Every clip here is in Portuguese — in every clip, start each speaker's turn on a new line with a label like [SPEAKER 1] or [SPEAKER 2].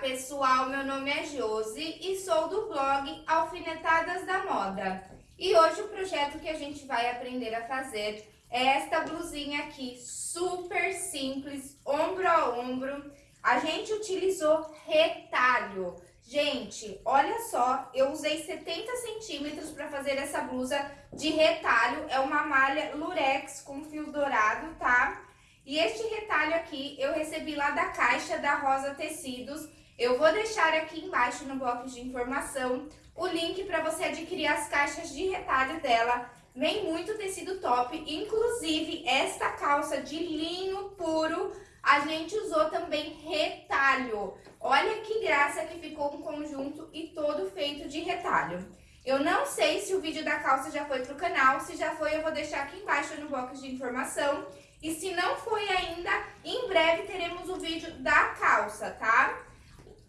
[SPEAKER 1] pessoal, meu nome é Josi e sou do blog Alfinetadas da Moda. E hoje o projeto que a gente vai aprender a fazer é esta blusinha aqui, super simples, ombro a ombro. A gente utilizou retalho. Gente, olha só, eu usei 70 centímetros para fazer essa blusa de retalho. É uma malha lurex com fio dourado, tá? E este retalho aqui eu recebi lá da caixa da Rosa Tecidos. Eu vou deixar aqui embaixo no bloco de informação o link para você adquirir as caixas de retalho dela. Vem muito tecido top, inclusive esta calça de linho puro, a gente usou também retalho. Olha que graça que ficou um conjunto e todo feito de retalho. Eu não sei se o vídeo da calça já foi pro canal, se já foi eu vou deixar aqui embaixo no bloco de informação. E se não foi ainda, em breve teremos o vídeo da calça, tá?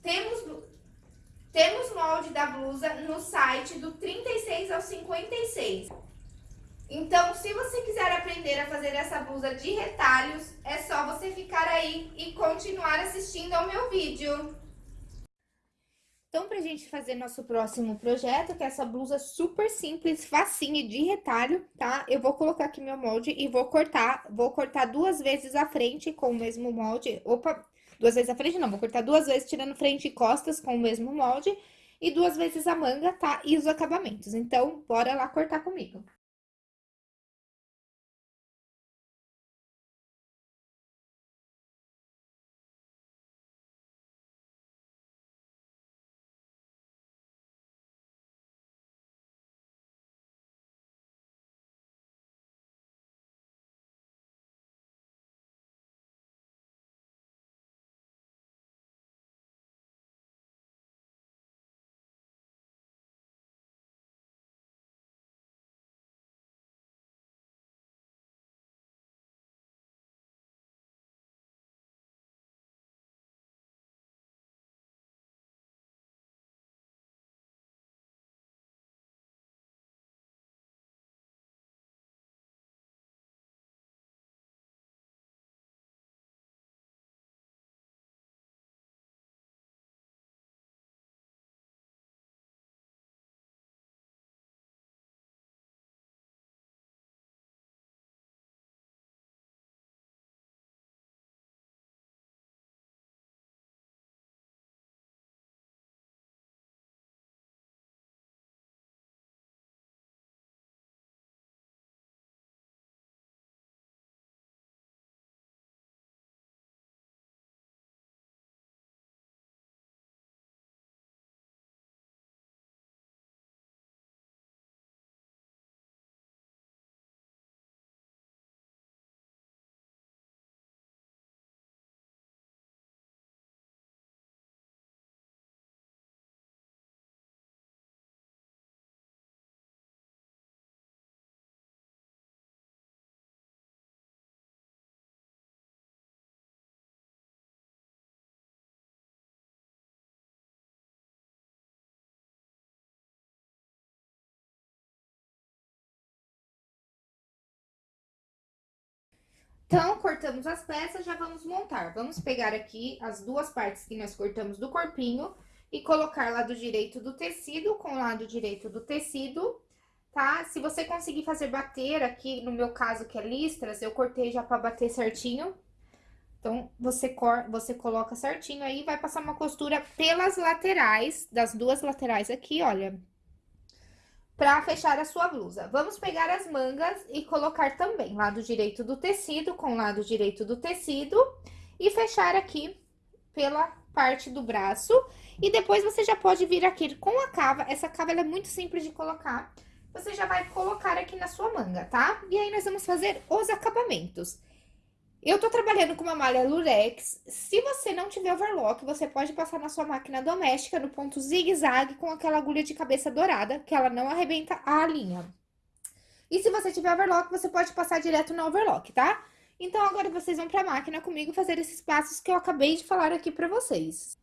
[SPEAKER 1] Temos, temos molde da blusa no site do 36 ao 56. Então, se você quiser aprender a fazer essa blusa de retalhos, é só você ficar aí e continuar assistindo ao meu vídeo. Então, pra gente fazer nosso próximo projeto, que é essa blusa super simples, facinha de retalho, tá? Eu vou colocar aqui meu molde e vou cortar, vou cortar duas vezes a frente com o mesmo molde. Opa, duas vezes a frente não, vou cortar duas vezes tirando frente e costas com o mesmo molde. E duas vezes a manga, tá? E os acabamentos. Então, bora lá cortar comigo. Então, cortamos as peças, já vamos montar. Vamos pegar aqui as duas partes que nós cortamos do corpinho e colocar lado direito do tecido com lado direito do tecido, tá? Se você conseguir fazer bater aqui, no meu caso que é listras, eu cortei já pra bater certinho. Então, você, cor, você coloca certinho aí, vai passar uma costura pelas laterais, das duas laterais aqui, olha, para fechar a sua blusa. Vamos pegar as mangas e colocar também lado direito do tecido com lado direito do tecido e fechar aqui pela parte do braço. E depois você já pode vir aqui com a cava, essa cava é muito simples de colocar. Você já vai colocar aqui na sua manga, tá? E aí nós vamos fazer os acabamentos. Eu tô trabalhando com uma malha lurex. Se você não tiver overlock, você pode passar na sua máquina doméstica no ponto zigue-zague com aquela agulha de cabeça dourada, que ela não arrebenta a linha. E se você tiver overlock, você pode passar direto no overlock, tá? Então, agora vocês vão pra máquina comigo fazer esses passos que eu acabei de falar aqui pra vocês.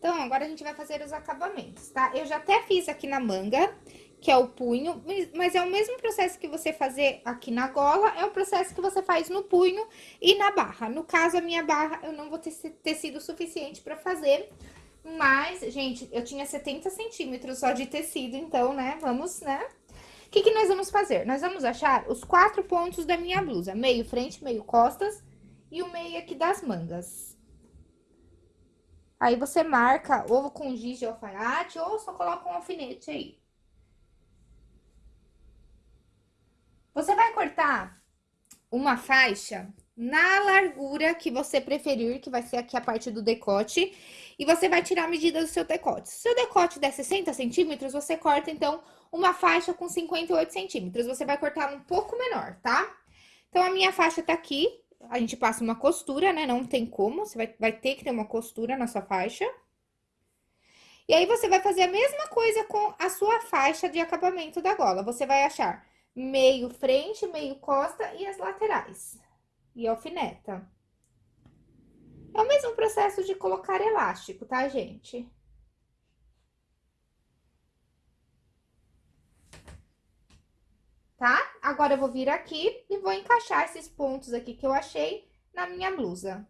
[SPEAKER 1] Então, agora a gente vai fazer os acabamentos, tá? Eu já até fiz aqui na manga, que é o punho, mas é o mesmo processo que você fazer aqui na gola, é o processo que você faz no punho e na barra. No caso, a minha barra, eu não vou ter tecido suficiente pra fazer, mas, gente, eu tinha 70 centímetros só de tecido, então, né, vamos, né? O que que nós vamos fazer? Nós vamos achar os quatro pontos da minha blusa, meio frente, meio costas e o meio aqui das mangas. Aí, você marca ou com giz de alfaiate ou só coloca um alfinete aí. Você vai cortar uma faixa na largura que você preferir, que vai ser aqui a parte do decote, e você vai tirar a medida do seu decote. Se o seu decote der 60 centímetros, você corta, então, uma faixa com 58 centímetros. Você vai cortar um pouco menor, tá? Então, a minha faixa tá aqui, a gente passa uma costura, né? Não tem como, você vai, vai ter que ter uma costura na sua faixa. E aí, você vai fazer a mesma coisa com a sua faixa de acabamento da gola. Você vai achar meio frente, meio costa e as laterais. E alfineta. É o mesmo processo de colocar elástico, tá, gente? tá? Agora, eu vou vir aqui e vou encaixar esses pontos aqui que eu achei na minha blusa.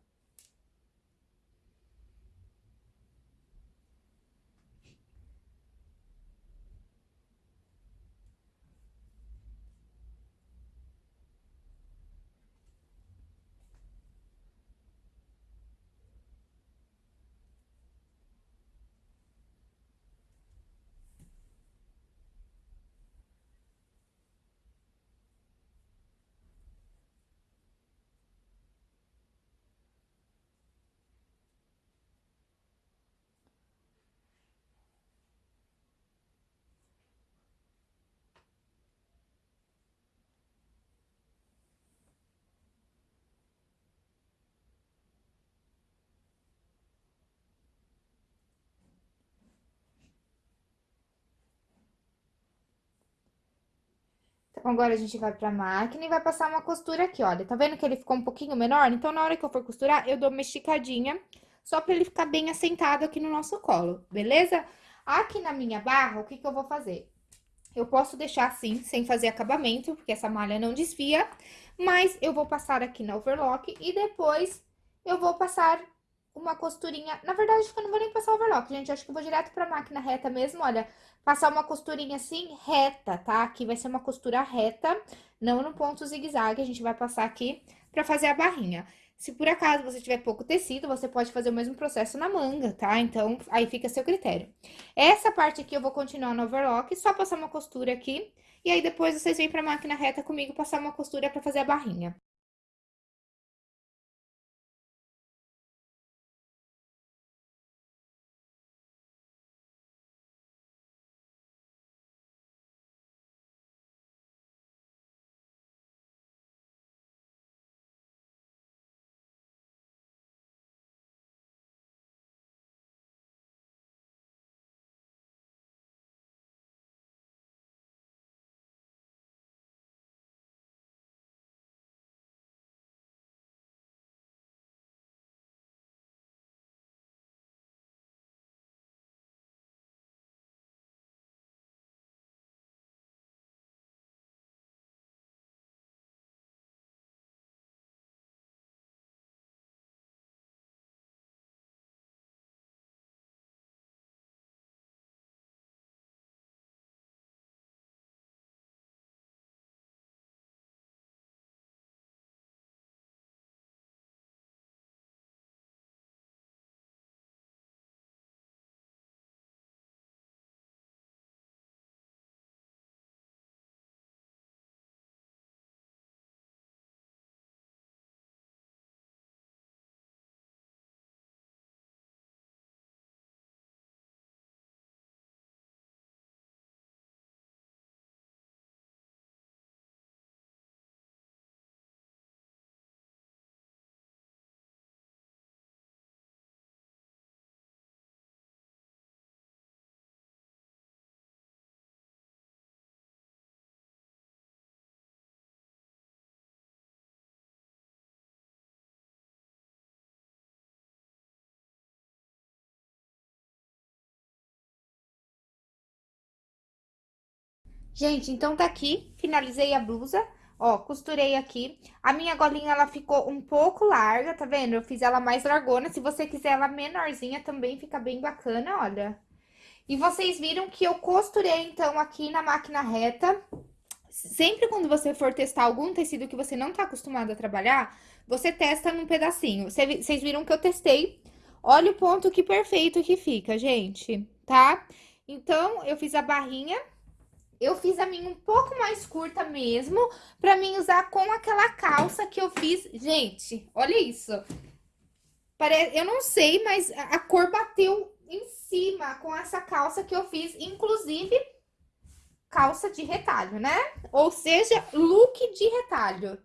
[SPEAKER 1] Então, agora a gente vai pra máquina e vai passar uma costura aqui, olha. Tá vendo que ele ficou um pouquinho menor? Então, na hora que eu for costurar, eu dou uma esticadinha, só pra ele ficar bem assentado aqui no nosso colo, beleza? Aqui na minha barra, o que que eu vou fazer? Eu posso deixar assim, sem fazer acabamento, porque essa malha não desfia, mas eu vou passar aqui na overlock e depois eu vou passar uma costurinha. Na verdade, eu não vou nem passar overlock, gente. Acho que eu vou direto pra máquina reta mesmo, olha passar uma costurinha assim, reta, tá? Aqui vai ser uma costura reta, não no ponto zigue-zague, a gente vai passar aqui pra fazer a barrinha. Se por acaso você tiver pouco tecido, você pode fazer o mesmo processo na manga, tá? Então, aí fica a seu critério. Essa parte aqui eu vou continuar no overlock, só passar uma costura aqui, e aí depois vocês vêm pra máquina reta comigo passar uma costura pra fazer a barrinha. Gente, então tá aqui, finalizei a blusa, ó, costurei aqui. A minha golinha, ela ficou um pouco larga, tá vendo? Eu fiz ela mais largona, se você quiser ela menorzinha também fica bem bacana, olha. E vocês viram que eu costurei, então, aqui na máquina reta. Sempre quando você for testar algum tecido que você não tá acostumado a trabalhar, você testa num pedacinho. Vocês viram que eu testei. Olha o ponto que perfeito que fica, gente, tá? Então, eu fiz a barrinha eu fiz a minha um pouco mais curta mesmo, pra mim usar com aquela calça que eu fiz. Gente, olha isso. Parece, eu não sei, mas a cor bateu em cima com essa calça que eu fiz, inclusive calça de retalho, né? Ou seja, look de retalho.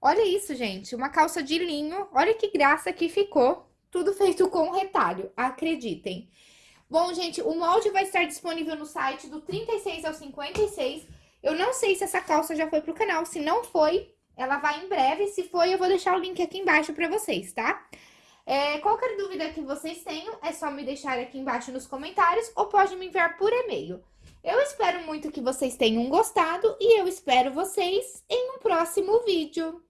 [SPEAKER 1] Olha isso, gente, uma calça de linho, olha que graça que ficou. Tudo feito com retalho, acreditem. Bom, gente, o molde vai estar disponível no site do 36 ao 56. Eu não sei se essa calça já foi pro canal. Se não foi, ela vai em breve. Se foi, eu vou deixar o link aqui embaixo pra vocês, tá? É, qualquer dúvida que vocês tenham, é só me deixar aqui embaixo nos comentários ou pode me enviar por e-mail. Eu espero muito que vocês tenham gostado e eu espero vocês em um próximo vídeo.